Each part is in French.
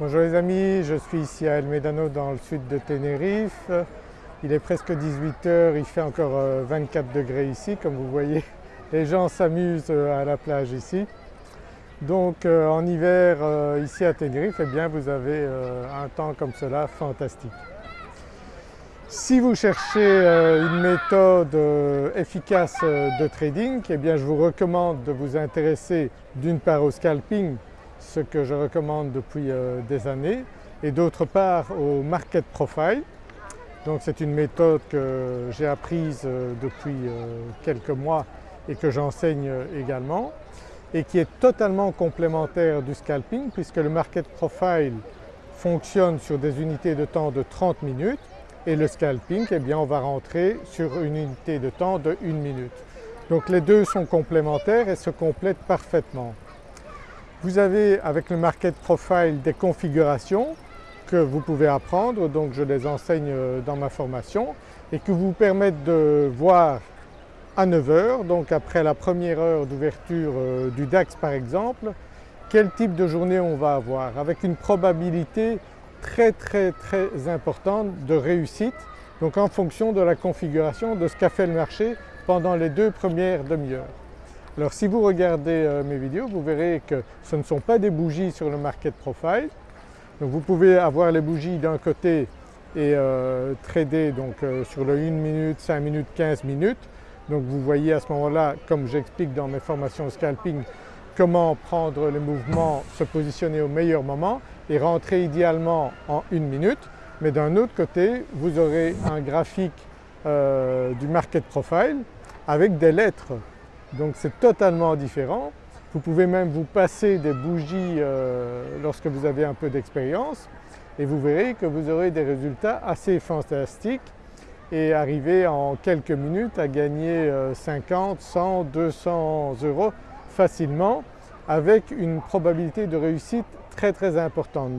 Bonjour les amis, je suis ici à El Médano dans le sud de Tenerife. Il est presque 18h, il fait encore 24 euh, degrés ici comme vous voyez. Les gens s'amusent euh, à la plage ici. Donc euh, en hiver ici à Tenerife, eh bien vous avez un temps comme cela fantastique. Si vous cherchez une méthode efficace de trading, eh bien je vous recommande de vous intéresser d'une part au scalping ce que je recommande depuis euh, des années et d'autre part au market profile. Donc c'est une méthode que j'ai apprise euh, depuis euh, quelques mois et que j'enseigne également et qui est totalement complémentaire du scalping puisque le market profile fonctionne sur des unités de temps de 30 minutes et le scalping, eh bien on va rentrer sur une unité de temps de 1 minute. Donc les deux sont complémentaires et se complètent parfaitement. Vous avez avec le Market Profile des configurations que vous pouvez apprendre, donc je les enseigne euh, dans ma formation et qui vous permettent de voir à 9 heures, donc après la première heure d'ouverture euh, du DAX par exemple, quel type de journée on va avoir avec une probabilité très très très importante de réussite donc en fonction de la configuration de ce qu'a fait le marché pendant les deux premières demi-heures. Alors si vous regardez euh, mes vidéos, vous verrez que ce ne sont pas des bougies sur le market profile. Donc vous pouvez avoir les bougies d'un côté et euh, trader donc, euh, sur le 1 minute, 5 minutes, 15 minutes. Donc vous voyez à ce moment-là, comme j'explique dans mes formations scalping, comment prendre les mouvements, se positionner au meilleur moment et rentrer idéalement en une minute. Mais d'un autre côté, vous aurez un graphique du market profile avec des lettres donc c'est totalement différent. Vous pouvez même vous passer des bougies euh, lorsque vous avez un peu d'expérience et vous verrez que vous aurez des résultats assez fantastiques et arriver en quelques minutes à gagner 50, 100, 200 euros facilement avec une probabilité de réussite très très importante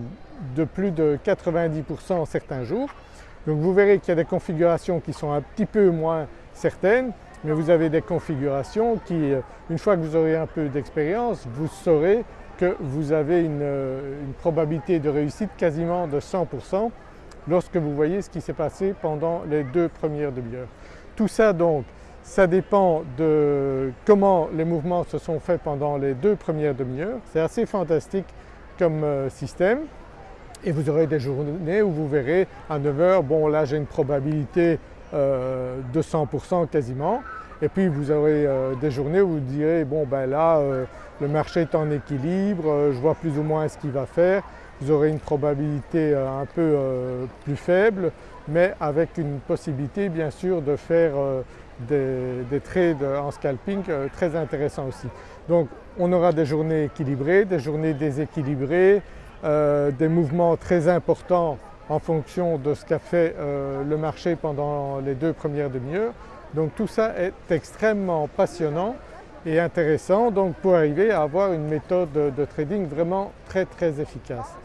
de plus de 90% certains jours. Donc vous verrez qu'il y a des configurations qui sont un petit peu moins certaines mais vous avez des configurations qui, euh, une fois que vous aurez un peu d'expérience, vous saurez que vous avez une, euh, probabilité de réussite quasiment de 100% lorsque vous voyez ce qui s'est passé pendant les deux premières demi-heures. Tout ça donc, ça dépend de comment les mouvements se sont faits pendant les deux premières demi-heures. C'est assez fantastique comme euh, système et vous aurez des journées où vous verrez à 9 heures, bon là j'ai une probabilité euh, de 100% quasiment. Et puis vous aurez euh, des journées où vous direz bon ben là euh, le marché est en équilibre, je vois plus ou moins ce qu'il va faire. Vous aurez une probabilité un peu plus faible mais avec une possibilité bien sûr de faire des, des, trades en scalping très intéressants aussi. Donc on aura des journées équilibrées, des journées déséquilibrées, des mouvements très importants en fonction de ce qu'a fait euh, le marché pendant les deux premières demi-heures. Donc tout ça est extrêmement passionnant et intéressant donc pour arriver à avoir une méthode de trading vraiment très très efficace.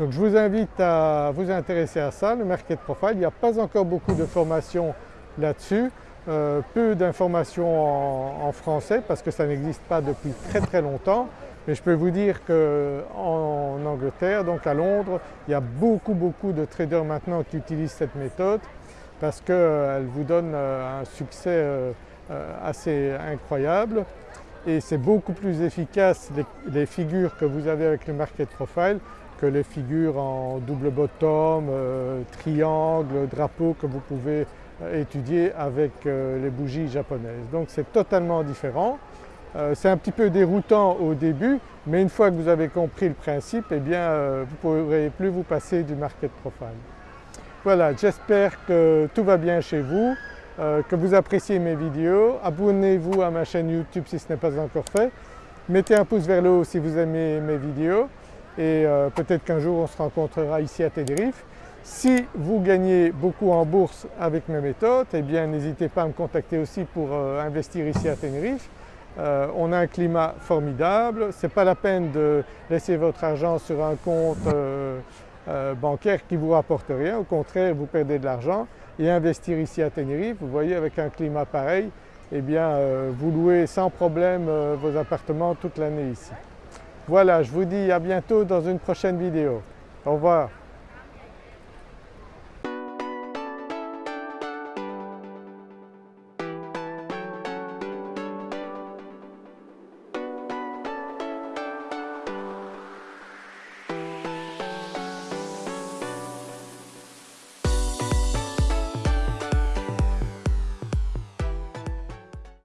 Donc je vous invite à vous intéresser à ça, le Market Profile. Il n'y a pas encore beaucoup de formations là-dessus, euh, peu d'informations en, français parce que ça n'existe pas depuis très très longtemps. Mais je peux vous dire qu'en Angleterre, donc à Londres, il y a beaucoup beaucoup de traders maintenant qui utilisent cette méthode parce qu'elle vous donne euh, un succès euh, euh, assez incroyable et c'est beaucoup plus efficace les, figures que vous avez avec le Market Profile que les figures en double bottom, triangle, drapeau que vous pouvez étudier avec les bougies japonaises. Donc c'est totalement différent. Euh, c'est un petit peu déroutant au début, mais une fois que vous avez compris le principe, eh bien euh, vous ne pourrez plus vous passer du market profile. Voilà, j'espère que tout va bien chez vous, euh, que vous appréciez mes vidéos. Abonnez-vous à ma chaîne YouTube si ce n'est pas encore fait. Mettez un pouce vers le haut si vous aimez mes vidéos et peut-être qu'un jour on se rencontrera ici à Tenerife. Si vous gagnez beaucoup en bourse avec mes méthodes, eh bien n'hésitez pas à me contacter aussi pour investir ici à Tenerife. Euh, on a un climat formidable, ce n'est pas la peine de laisser votre argent sur un compte euh, euh, bancaire qui ne vous rapporte rien, au contraire vous perdez de l'argent et investir ici à Tenerife, vous voyez avec un climat pareil, eh bien vous louez sans problème vos appartements toute l'année ici. Voilà, je vous dis à bientôt dans une prochaine vidéo. Au revoir.